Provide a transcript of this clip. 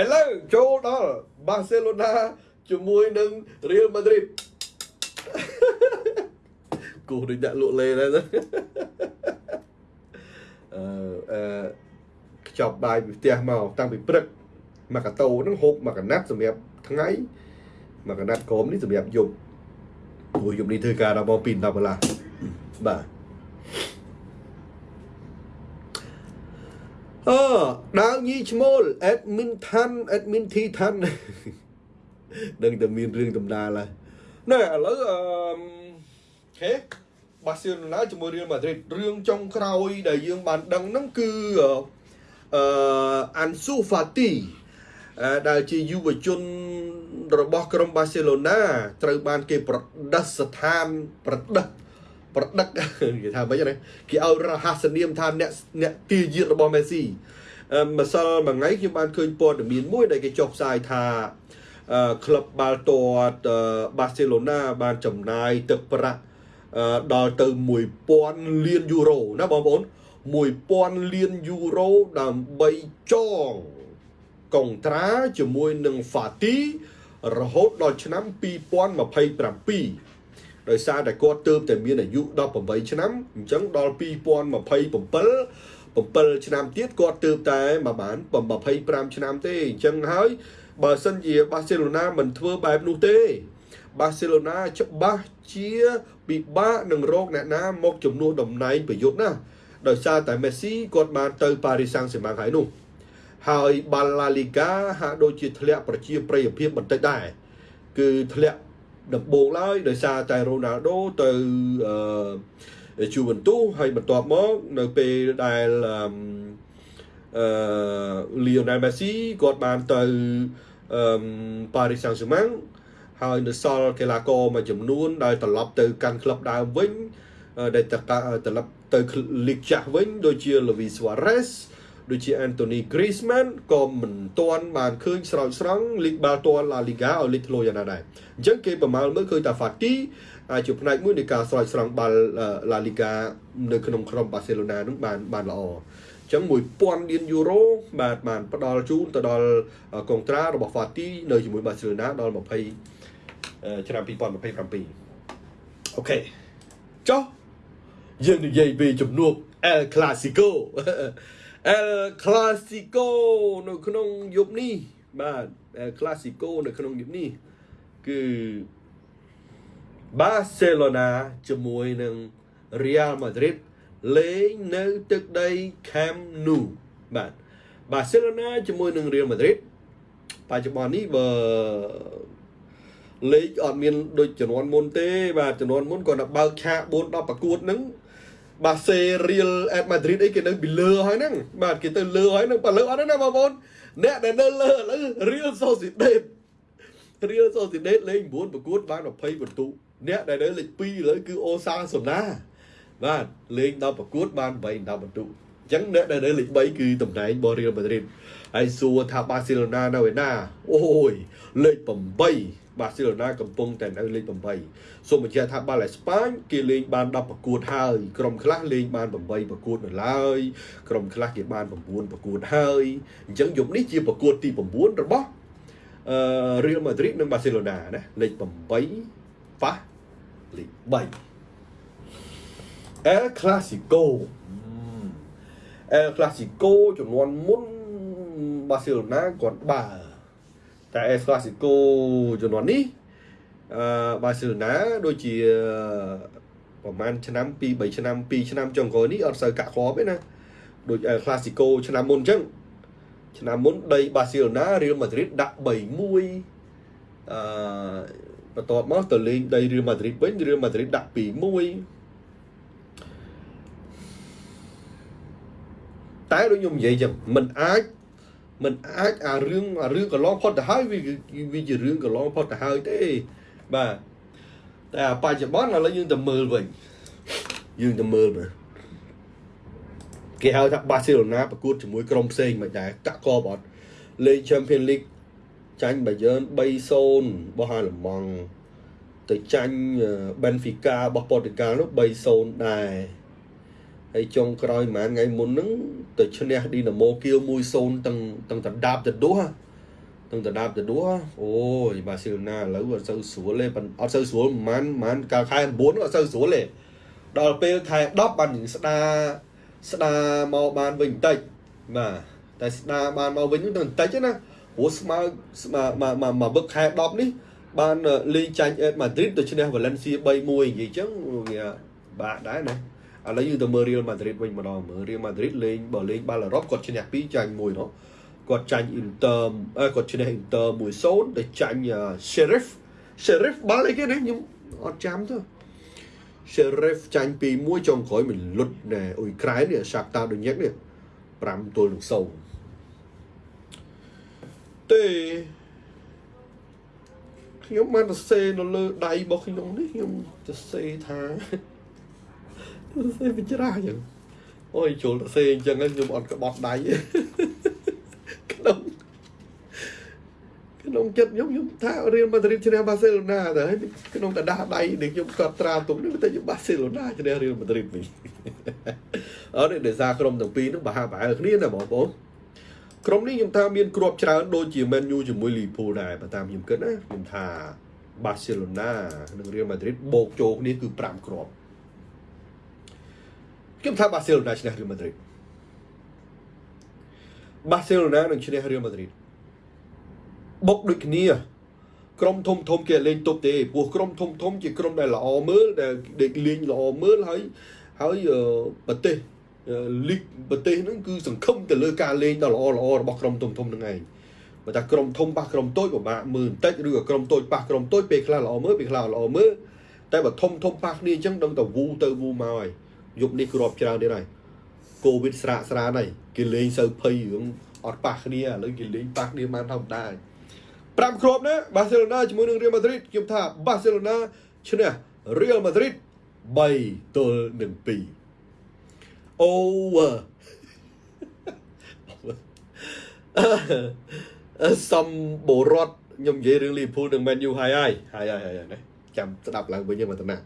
ឥឡូវចូលដល់បាសេឡូណាជាមួយនឹងរៀលម៉ាឌ្រីតគូដូចដាក់លក់លេដែរអឺអឺខ្ចប់បាយពីផ្ទះមកតាំងពីព្រឹកមកកាតូហ្នឹងហូបមកកណាត់សម្រាប់ថ្ងៃមកកណាត់ក្រុមនេះសម្រាប់យប់ព្រោះយប់នេះធ្វើការដល់ម៉ោង2 10កន្លះបាទ អឺដាវញីឈ្មោល admin ថាន់ admin ធីថាន់នឹងតែមានរឿងដំដាលហើយណែឥឡូវអឺខេបាសេឡូណាជាមួយរៀលម៉ាឌ្រីតរឿងចុងក្រោយដែលយើងបានដឹងហ្នឹងគឺអឺអាន់ស៊ូហ្វាទីដែលជាយុវជនរបស់ក្រុមបាសេឡូណាត្រូវបានគេប្រដិស្ថានប្រដិស្ប្រដឹកគេថាម៉េចណាគេឲ្យរហស្សនាមថាអ្នកអ្នកទាយាទរបស់មេស៊ីម្សិលមួយថ្ងៃខ្ញុំបានឃើញព័ត៌មានមួយដែលគេចុះផ្សាយថាក្លឹបបាល់ទាត់បាសេឡូណាបានចំណាយទឹកប្រាក់ដល់ទៅ1000លានយូរ៉ូណាបងប្អូន1000លានយូរ៉ូដើម្បីចងកុងត្រាជាមួយនឹង Fati រហូតដល់ឆ្នាំ2027 ដោយសារតែគាត់ទើបតែមានអាយុ18ឆ្នាំអញ្ចឹងដល់2027 7ឆ្នាំទៀតគាត់ទើបតែមកបាន25ឆ្នាំទេអញ្ចឹងហើយបើសិនជាបាសេឡូណាមិនធ្វើបែបនោះទេ បាសេឡូណាច្បាស់ជាពិបាកនឹងរកអ្នកណាមកជំនួសតំណែងប្រយុទ្ធណាដោយសារតែមេស៊ីគាត់បានទៅប៉ារីសាំងសេម៉ាងហើយនោះហើយបាល់ឡាលីហ្គាហាក់ដូចជាធ្លាក់ប្រជាប្រិយភាពបន្តិចដែរគឺធ្លាក់ ដំបូងឡើយដោយសារតែរ៉ូណាល់ដូទៅអឺជូវិនទូហើយបន្ទាប់មកនៅពេលដែលអឺលីអូណែលមេស៊ីគាត់បានទៅអឺប៉ារីសសាំងហ្សឺម៉ាំងហើយនៅសល់កីឡាករមួយចំនួនដែលត្រឡប់ទៅកាន់ក្លឹបដើមវិញដែលត្រឡប់ទៅលីកចាស់វិញដូចជា Luis Suarez ដូចជា Anthony Griezmann ក៏មិនទាន់បានឃើញស្រោចស្រង់លីកបាល់ទាត់ La Liga ឲ្យលេចធ្លោយ៉ាងណាដែរអញ្ចឹងគេប្រមាលមើលឃើញថា Fati អាចជាផ្នែកមួយនៃការស្រោចស្រង់បាល់ La Liga នៅក្នុងក្រុម Barcelona នឹងបានបានល្អអញ្ចឹង1000លានយូរ៉ូបាទបានផ្ដល់ជូនទៅដល់កុងត្រារបស់ Fati នៅជាមួយ Barcelona ដល់20ឆ្នាំ2027អូខេចុះយើងនិយាយពីជំនួប El Clasico El Clasico នៅក្នុងយប់នេះបាទ El Clasico នៅក្នុងយប់នេះគឺ Barcelona ជាមួយនឹង Real Madrid លេងនៅទឹកដី Camp Nou បាទ Barcelona ជាមួយនឹង Real Madrid បច្ចុប្បន្ននេះបើលេខអត់មានដូចចំនួនមុនទេបាទចំនួនមុនគាត់ទៅបើកឆាក4 10ប្រកួតហ្នឹង បាសេរៀលអេតម៉ាឌ្រីតអីគេនៅពីលើហើយហ្នឹងបាទគេទៅលើហើយហ្នឹងបើលើអត់ទេណាបងប្អូនអ្នកដែលនៅលើឥឡូវរៀលសូស៊ីដេតរៀលសូស៊ីដេតលេង9ប្រកួតបាន20បន្ទុកអ្នកដែលនៅលេខ2ឥឡូវគឺអូសាសូណាបាទលេង10ប្រកួតបាន8 10បន្ទុកអញ្ចឹងអ្នកដែលនៅលេខ3គឺតំណែងរបស់រៀលម៉ាឌ្រីតហើយសួរថាបាសេឡូណានៅឯណាអូយលេខ8 បាសេឡូណាកំពុងតែនៅលេខ8សូមបញ្ជាក់ថាបាល់អេស្ប៉ាញគេលេងបាន10ប្រកួតហើយក្រុមខ្លះលេងបាន8ប្រកួតនៅឡើយក្រុមខ្លះគេបាន9ប្រកួតហើយអញ្ចឹងយប់នេះជាប្រកួតទី9របស់អឺ Real Madrid និង Barcelona ណាលេខ8ប៉ះលេខ3 El Clasico El Clasico ចំនួនមុន Barcelona គាត់បើ តែ El Clasico ជំនាន់នេះអឺបាសេឡូណាដូចជាប្រហែលឆ្នាំ2 3ឆ្នាំ2ឆ្នាំចុងក្រោយនេះអត់សូវកាក់គ្រាប់ទេណាដូច El Clasico ឆ្នាំមុនអញ្ចឹងឆ្នាំមុនដីបាសេឡូណា Real Madrid ដាក់3-1អឺបន្ទាប់មកទៅលេងដី Real Madrid វិញ Real Madrid ដាក់2-1តែដូចខ្ញុំនិយាយចឹងมันអាច มันអាចអារឿងអារឿងកន្លងផុតទៅហើយវាវាជារឿងកន្លងផុតទៅហើយទេបាទតែបច្ចុប្បន្នឥឡូវយើងទៅមើលវិញយើងទៅមើលមើលគេហៅថាបាសេឡូណាប្រកួតជាមួយក្រុមផ្សេងមិនដែរកាក់កបអត់លេង Champions League ចាញ់ Bayern 3-0របស់ហាឡម៉ង់ទៅចាញ់ Benfica របស់ប៉ូទុយហ្គាល់នោះ3-0ដែរ ហើយចុងក្រោយប្រហែលថ្ងៃមុនហ្នឹងទៅឈ្នះឌីណាម៉ូគៀវ1-0ទាំងទាំងដណ្ដាបទៅដួសនឹងទៅដាប់ទៅដួអូយបាសេឡូណាឥឡូវអត់សូវស្រួលទេប៉ុន្តែអត់សូវស្រួលប្រហែលប្រហែលកាលខែ9អត់សូវស្រួលទេដល់ពេលខែ10បានស្ដាស្ដាមកបានវិញបន្តិចបាទតែស្ដាបានមកវិញទៅបន្តិចណាព្រោះស្មើស្មើមកមកមកវឹកខែ10នេះបានលេងចាញ់អេតម៉ាឌ្រីតទៅឈ្នះវ៉ាឡេនស៊ី3-1និយាយចឹងវាបាក់ដែរណា ឥឡូវយើងទៅមើលរៀលម៉ាឌ្រីតវិញម្ដងមើលរៀលម៉ាឌ្រីតលេងបើលេងបាល់អឺរ៉ុបគាត់ឈ្នះ2ចាញ់1នោះគាត់ចាញ់អ៊ីនទ័រគាត់ឈ្នះអ៊ីនទ័រ1-0ទៅចាញ់ Sheriff Sheriff បាល់អីគេនេះខ្ញុំអត់ចាំទៅ Sheriff ចាញ់2-1ចុងក្រោយមិនលុតណែអ៊ុយក្រែននេះ Shakhtar Donetsk នេះ5ទល់នឹង0ទេខ្ញុំបានសរសេរនៅលើដៃរបស់ខ្ញុំនេះខ្ញុំសរសេរថា សរសេរវិច្រាស់ចឹងអូយចូលសរសេរអញ្ចឹងខ្ញុំអត់ក្បត់ដៃក្នុងក្នុងចិត្តខ្ញុំខ្ញុំថារៀលម៉ាឌ្រីតឈ្នះបាសេឡូណាតែក្នុងកដាស់ដៃដែលខ្ញុំកត់ត្រាទុកនេះតែបាសេឡូណាឈ្នះរៀលម៉ាឌ្រីតវិញអត់ទេដោយសារក្រុមទាំងពីរនោះប្រហាក់ប្រហែលគ្នាណាបងប្អូនក្រុមនេះខ្ញុំថាមានគ្រាប់ច្រើនដូចជា Man U ជាមួយ Liverpool ដែរបើតាមខ្ញុំគិតណាខ្ញុំថា Barcelona និង Real Madrid បូកចូលគ្នាគឺ5គ្រាប់ ខ្ញុំថា Barcelona ឈ្នះ Real Madrid Barcelona នឹងឈ្នះ Real Madrid បុកដូចគ្នាក្រុមធំធំគេលេងទប់ទេព្រោះក្រុមធំធំជាក្រុមដែលល្អមើលដែលលេងល្អមើលហើយហើយប្រទេសលីកប្រទេសហ្នឹងគឺសង្ឃឹមទៅលើការលេងដ៏ល្អល្អរបស់ក្រុមធំធំហ្នឹងឯងបើថាក្រុមធំប៉ះក្រុមតូចពិបាកមើលបន្តិចឬក៏ក្រុមតូចប៉ះក្រុមតូចពេលខ្លះល្អមើលពេលខ្លះល្អមើលតែបើធំធំប៉ះគ្នាអញ្ចឹងដឹងតែវូទៅវូមកហើយ យប់នេះគ្រាប់ច្រើនទៀតហើយកូវីដស្រាកស្រានហើយគេលេងសូវភ័យរឿងអត់ប៉ះគ្នាឥឡូវគេលេងប៉ះគ្នាបានធម្មតាហើយ5គ្រាប់ណាបាសេឡូណាជាមួយនឹងរៀលម៉ាឌ្រីតខ្ញុំថាបាសេឡូណាឈ្នះរៀលម៉ាឌ្រីត3ទល់នឹង2 over សំបរតខ្ញុំនិយាយរឿងលីភូលនឹង Man U ហើយហើយហើយហើយណាចាំស្ដាប់ឡើងវិញយើងមកតំណា